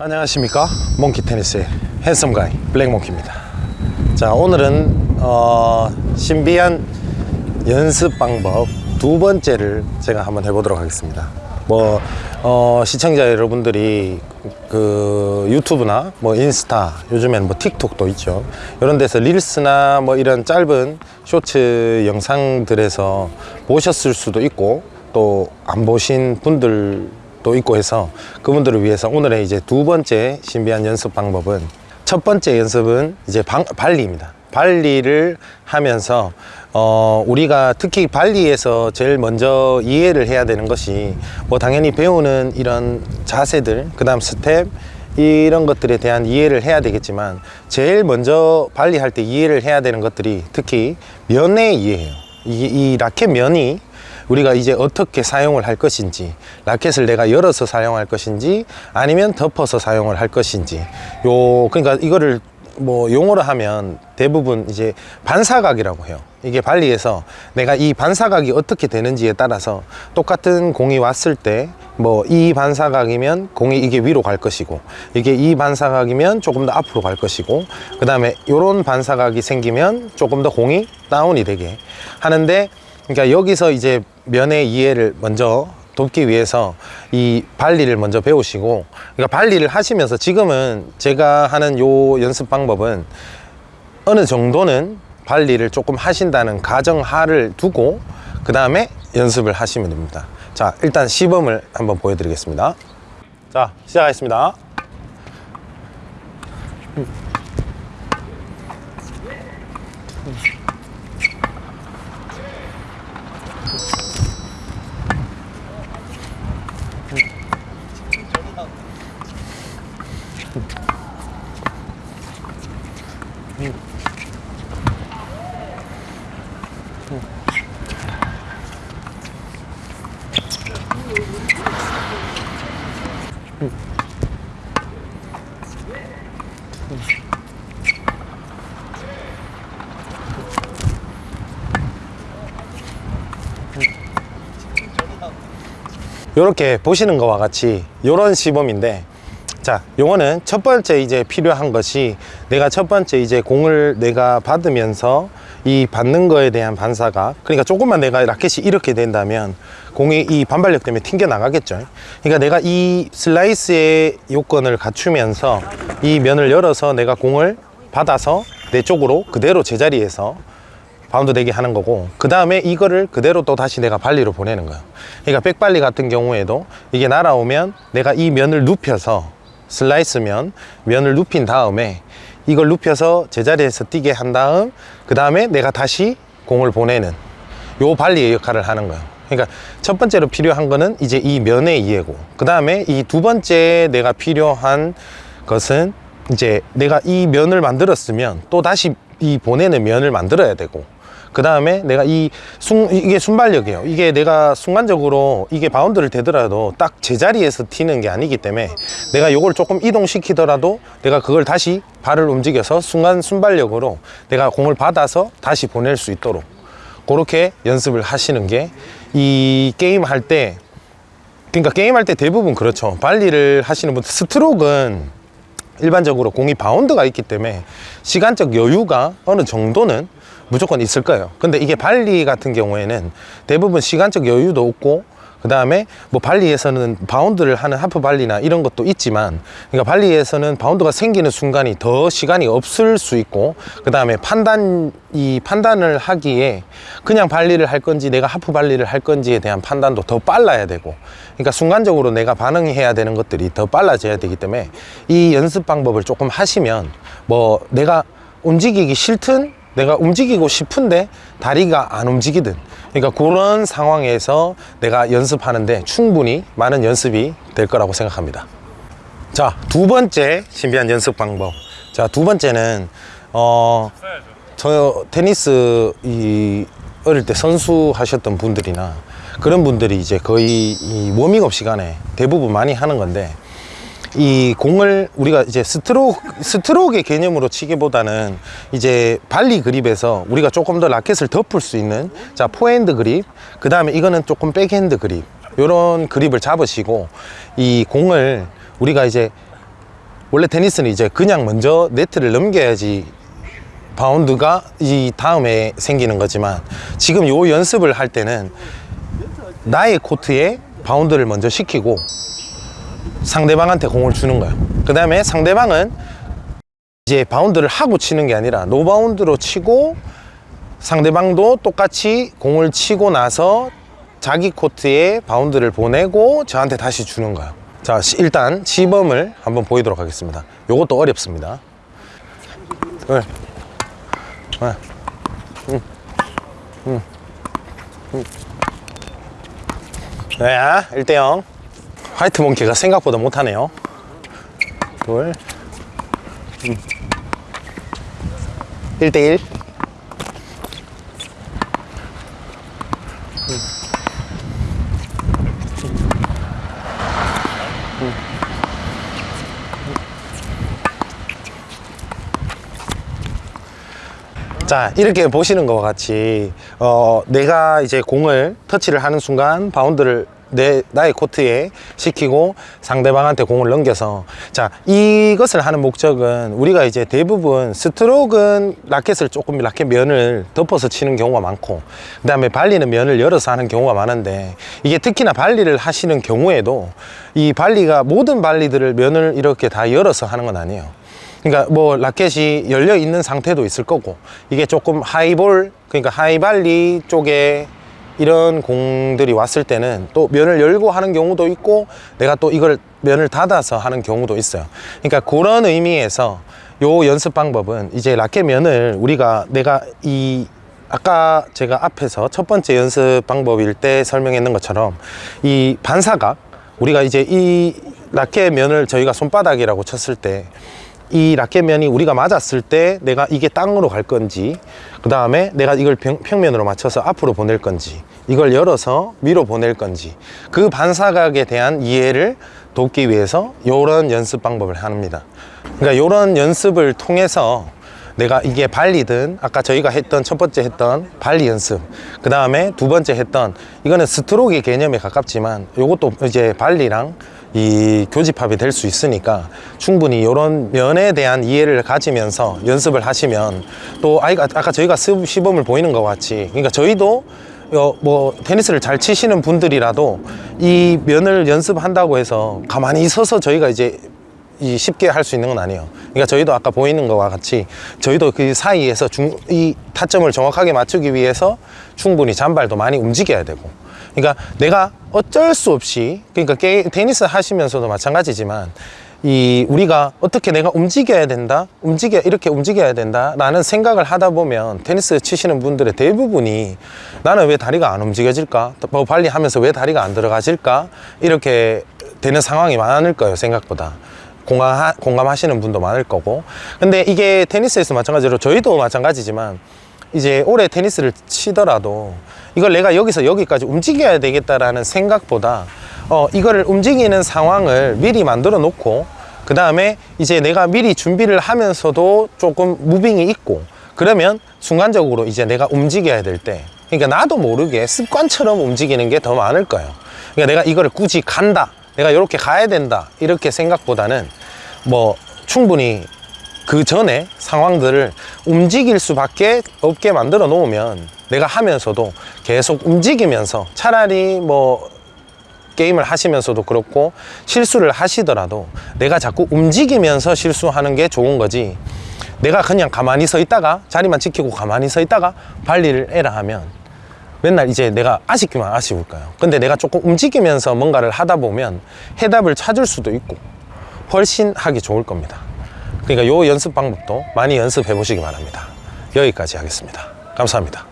안녕하십니까? 몽키 테니스의 핸섬 가이 블랙몽키입니다. 자 오늘은 어, 신비한 연습 방법 두 번째를 제가 한번 해보도록 하겠습니다. 뭐 어, 시청자 여러분들이 그 유튜브나 뭐 인스타 요즘에는 뭐 틱톡도 있죠. 이런 데서 릴스나 뭐 이런 짧은 쇼츠 영상들에서 보셨을 수도 있고 또 안 보신 분들 또 있고 해서 그분들을 위해서 오늘의 이제 두 번째 신비한 연습 방법은 첫 번째 연습은 이제 방, 발리입니다. 발리를 하면서 어, 우리가 특히 발리에서 제일 먼저 이해를 해야 되는 것이 뭐 당연히 배우는 이런 자세들 그 다음 스텝 이런 것들에 대한 이해를 해야 되겠지만 제일 먼저 발리 할 때 이해를 해야 되는 것들이 특히 면의 이해예요. 이, 이 라켓 면이 우리가 이제 어떻게 사용을 할 것인지 라켓을 내가 열어서 사용할 것인지 아니면 덮어서 사용을 할 것인지. 요 그러니까 이거를 뭐 용어로 하면 대부분 이제 반사각이라고 해요. 이게 발리에서 내가 이 반사각이 어떻게 되는지에 따라서 똑같은 공이 왔을 때 뭐 이 반사각이면 공이 이게 위로 갈 것이고 이게 이 반사각이면 조금 더 앞으로 갈 것이고 그 다음에 요런 반사각이 생기면 조금 더 공이 다운이 되게 하는데 그러니까 여기서 이제 면의 이해를 먼저 돕기 위해서 이 발리를 먼저 배우시고 그러니까 발리를 하시면서 지금은 제가 하는 요 연습 방법은 어느 정도는 발리를 조금 하신다는 가정하를 두고 그 다음에 연습을 하시면 됩니다. 자 일단 시범을 한번 보여드리겠습니다. 자 시작하겠습니다 이렇게 보시는 것과 같이 이런 시범인데 자 요거는 첫 번째 이제 필요한 것이 내가 첫 번째 이제 공을 내가 받으면서 이 받는 거에 대한 반사가 그러니까 조금만 내가 라켓이 이렇게 된다면 공이 이 반발력 때문에 튕겨 나가겠죠. 그러니까 내가 이 슬라이스의 요건을 갖추면서 이 면을 열어서 내가 공을 받아서 내 쪽으로 그대로 제자리에서 바운드 되게 하는 거고 그 다음에 이거를 그대로 또 다시 내가 발리로 보내는 거예요. 그러니까 백발리 같은 경우에도 이게 날아오면 내가 이 면을 눕혀서 슬라이스면 면을 눕힌 다음에 이걸 눕혀서 제자리에서 뛰게 한 다음 그 다음에 내가 다시 공을 보내는 요 발리의 역할을 하는 거예요. 그러니까 첫 번째로 필요한 거는 이제 이 면의 이해고. 그 다음에 이 두 번째 내가 필요한 것은 이제 내가 이 면을 만들었으면 또 다시 이 보내는 면을 만들어야 되고 그 다음에 내가 이 순, 이게 순발력이에요. 이게 내가 순간적으로 이게 바운드가 되더라도 딱 제자리에서 튀는 게 아니기 때문에 내가 요걸 조금 이동시키더라도 내가 그걸 다시 발을 움직여서 순간 순발력으로 내가 공을 받아서 다시 보낼 수 있도록 그렇게 연습을 하시는 게 이 게임 할 때 그러니까 게임 할 때 대부분 그렇죠. 발리를 하시는 분들 스트로크는 일반적으로 공이 바운드가 있기 때문에 시간적 여유가 어느 정도는 무조건 있을 거예요. 근데 이게 발리 같은 경우에는 대부분 시간적 여유도 없고 그 다음에 뭐 발리에서는 바운드를 하는 하프 발리나 이런 것도 있지만 그러니까 발리에서는 바운드가 생기는 순간이 더 시간이 없을 수 있고 그 다음에 판단 이 판단을 하기에 그냥 발리를 할 건지 내가 하프 발리를 할 건지에 대한 판단도 더 빨라야 되고 그러니까 순간적으로 내가 반응해야 되는 것들이 더 빨라져야 되기 때문에 이 연습 방법을 조금 하시면 뭐 내가 움직이기 싫든 내가 움직이고 싶은데 다리가 안 움직이든 그러니까 그런 상황에서 내가 연습하는데 충분히 많은 연습이 될 거라고 생각합니다. 자 두 번째 신비한 연습 방법. 자 두 번째는 어 저 테니스 이 어릴 때 선수 하셨던 분들이나 그런 분들이 이제 거의 이 워밍업 시간에 대부분 많이 하는 건데 이 공을 우리가 이제 스트로크 스트로크의 개념으로 치기보다는 이제 발리 그립에서 우리가 조금 더 라켓을 덮을 수 있는 자 포핸드 그립 그 다음에 이거는 조금 백핸드 그립 요런 그립을 잡으시고 이 공을 우리가 이제 원래 테니스는 이제 그냥 먼저 네트를 넘겨야지 바운드가 이 다음에 생기는 거지만 지금 요 연습을 할 때는 나의 코트에 바운드를 먼저 시키고 상대방한테 공을 주는 거예요. 그 다음에 상대방은 이제 바운드를 하고 치는 게 아니라 노바운드로 치고 상대방도 똑같이 공을 치고 나서 자기 코트에 바운드를 보내고 저한테 다시 주는 거예요. 자, 시- 일단 시범을 한번 보이도록 하겠습니다. 요것도 어렵습니다. 둘, 하나, 음, 음, 음. 네, 1대0. 화이트 몽키가 생각보다 못하네요. 둘, 음. 1대1. 자 이렇게 보시는 것과 같이 어, 내가 이제 공을 터치를 하는 순간 바운드를 내 나의 코트에 시키고 상대방한테 공을 넘겨서. 자 이것을 하는 목적은 우리가 이제 대부분 스트로크는 라켓을 조금 라켓 면을 덮어서 치는 경우가 많고 그 다음에 발리는 면을 열어서 하는 경우가 많은데 이게 특히나 발리를 하시는 경우에도 이 발리가 모든 발리들을 면을 이렇게 다 열어서 하는 건 아니에요. 그러니까 뭐 라켓이 열려 있는 상태도 있을 거고 이게 조금 하이볼 그러니까 하이발리 쪽에 이런 공들이 왔을 때는 또 면을 열고 하는 경우도 있고 내가 또 이걸 면을 닫아서 하는 경우도 있어요. 그러니까 그런 의미에서 요 연습 방법은 이제 라켓 면을 우리가 내가 이 아까 제가 앞에서 첫 번째 연습 방법일 때 설명했는 것처럼 이 반사각 우리가 이제 이 라켓 면을 저희가 손바닥이라고 쳤을 때이 라켓면이 우리가 맞았을 때 내가 이게 땅으로 갈 건지 그 다음에 내가 이걸 평, 평면으로 맞춰서 앞으로 보낼 건지 이걸 열어서 위로 보낼 건지 그 반사각에 대한 이해를 돕기 위해서 이런 연습 방법을 합니다. 그러니까 이런 연습을 통해서 내가 이게 발리든 아까 저희가 했던 첫 번째 했던 발리 연습 그 다음에 두 번째 했던 이거는 스트로크 개념에 가깝지만 이것도 이제 발리랑 이 교집합이 될 수 있으니까 충분히 이런 면에 대한 이해를 가지면서 연습을 하시면 또 아까 저희가 시- 시범을 보이는 것 같이 그러니까 저희도 어, 뭐 테니스를 잘 치시는 분들이라도 이 면을 연습한다고 해서 가만히 서서 저희가 이제 이 쉽게 할 수 있는 건 아니에요. 그러니까 저희도 아까 보이는 것과 같이 저희도 그 사이에서 중, 이 타점을 정확하게 맞추기 위해서 충분히 잔발도 많이 움직여야 되고. 그러니까 내가 어쩔 수 없이 그러니까 게, 테니스 하시면서도 마찬가지지만 이 우리가 어떻게 내가 움직여야 된다 움직여 이렇게 움직여야 된다 라는 생각을 하다 보면 테니스 치시는 분들의 대부분이 나는 왜 다리가 안 움직여질까? 뭐 발리 하면서 왜 다리가 안 들어가질까? 이렇게 되는 상황이 많을 거예요 생각보다. 공감, 공감하시는 분도 많을 거고. 근데 이게 테니스에서 마찬가지로 저희도 마찬가지지만 이제 올해 테니스를 치더라도 이걸 내가 여기서 여기까지 움직여야 되겠다라는 생각보다 어 이거를 움직이는 상황을 미리 만들어 놓고 그 다음에 이제 내가 미리 준비를 하면서도 조금 무빙이 있고 그러면 순간적으로 이제 내가 움직여야 될 때 그러니까 나도 모르게 습관처럼 움직이는 게 더 많을 거예요. 그러니까 내가 이거를 굳이 간다 내가 이렇게 가야 된다 이렇게 생각보다는 뭐 충분히 그 전에 상황들을 움직일 수밖에 없게 만들어 놓으면 내가 하면서도 계속 움직이면서 차라리 뭐 게임을 하시면서도 그렇고 실수를 하시더라도 내가 자꾸 움직이면서 실수하는 게 좋은 거지. 내가 그냥 가만히 서 있다가 자리만 지키고 가만히 서 있다가 발리를 에라 하면 맨날 이제 내가 아쉽기만 아쉬울 거예요. 근데 내가 조금 움직이면서 뭔가를 하다 보면 해답을 찾을 수도 있고 훨씬 하기 좋을 겁니다 그러니까 요 연습 방법도 많이 연습해 보시기 바랍니다. 여기까지 하겠습니다. 감사합니다